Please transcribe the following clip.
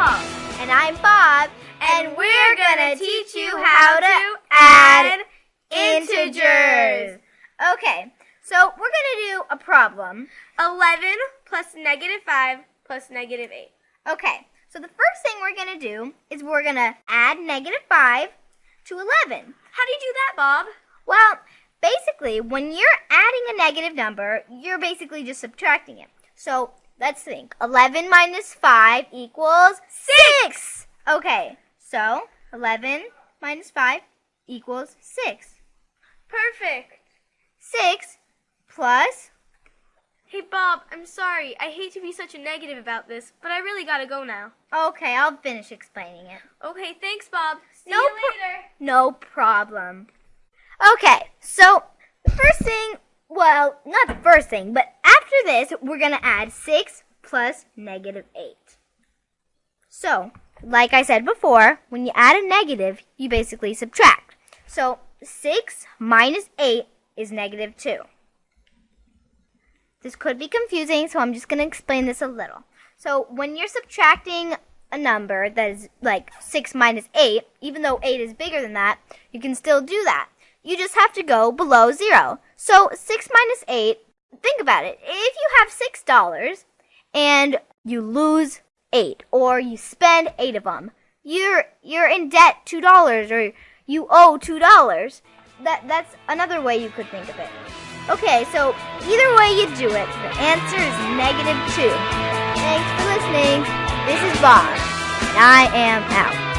Mom. And I'm Bob. And we're gonna teach you how to add integers. Okay, so we're gonna do a problem. 11 plus negative 5 plus negative 8. Okay, so the first thing we're gonna do is we're gonna add negative 5 to 11. How do you do that, Bob? Well, basically, when you're adding a negative number, you're basically just subtracting it. So let's think. 11 minus 5 equals 6. Okay, so 11 minus 5 equals 6. Perfect. 6 plus, Hey, Bob, I'm sorry. I hate to be such a negative about this, but I really gotta go now. okay, I'll finish explaining it. Okay, thanks, Bob. See No you later. No problem. Okay, so the first thing, well, not the first thing, but this, we're going to add 6 plus negative 8. So, like I said before, when you add a negative, you basically subtract. So, 6 minus 8 is negative 2. This could be confusing, so I'm just going to explain this a little. So, when you're subtracting a number that is like 6 minus 8, even though 8 is bigger than that, you can still do that. You just have to go below 0. So 6 minus 8, think about it. If you have $6 and you lose 8 or you spend 8 of them, you're you're in debt $2 or you owe $2. That that's another way you could think of it. Okay, so either way you do it, the answer is negative 2. Thanks for listening. This is Bob, and I am out.